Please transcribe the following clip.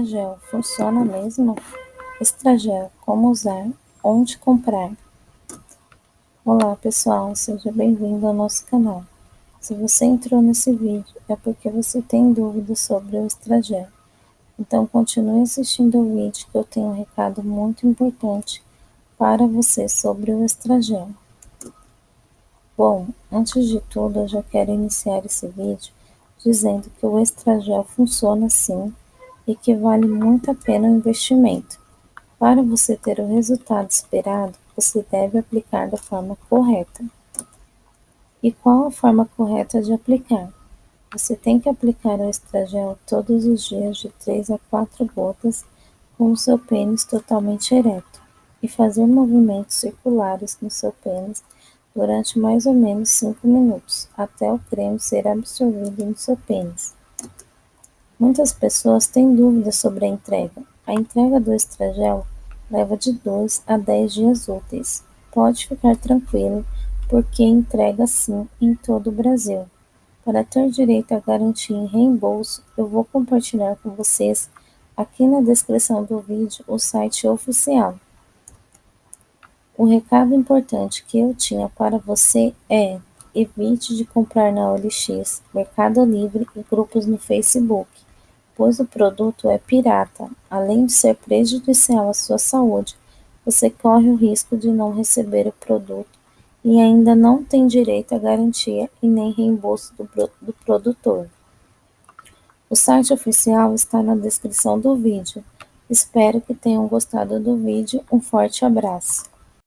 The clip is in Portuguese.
Estragel funciona mesmo? Estragel, como usar? Onde comprar? Olá pessoal, seja bem-vindo ao nosso canal. Se você entrou nesse vídeo é porque você tem dúvidas sobre o Estragel. Então continue assistindo o vídeo que eu tenho um recado muito importante para você sobre o Estragel. Bom, antes de tudo eu já quero iniciar esse vídeo dizendo que o Estragel funciona sim e que vale muito a pena o investimento. Para você ter o resultado esperado, você deve aplicar da forma correta. E qual a forma correta de aplicar? Você tem que aplicar o estragel todos os dias de 3 a 4 gotas com o seu pênis totalmente ereto e fazer movimentos circulares no seu pênis durante mais ou menos 5 minutos, até o creme ser absorvido no seu pênis. Muitas pessoas têm dúvidas sobre a entrega. A entrega do estragel leva de 2 a 10 dias úteis. Pode ficar tranquilo, porque entrega sim em todo o Brasil. Para ter direito à garantia em reembolso, eu vou compartilhar com vocês aqui na descrição do vídeo o site oficial. O recado importante que eu tinha para você é evite de comprar na OLX, Mercado Livre e grupos no Facebook pois o produto é pirata, além de ser prejudicial à sua saúde, você corre o risco de não receber o produto e ainda não tem direito à garantia e nem reembolso do, do produtor. O site oficial está na descrição do vídeo. Espero que tenham gostado do vídeo. Um forte abraço.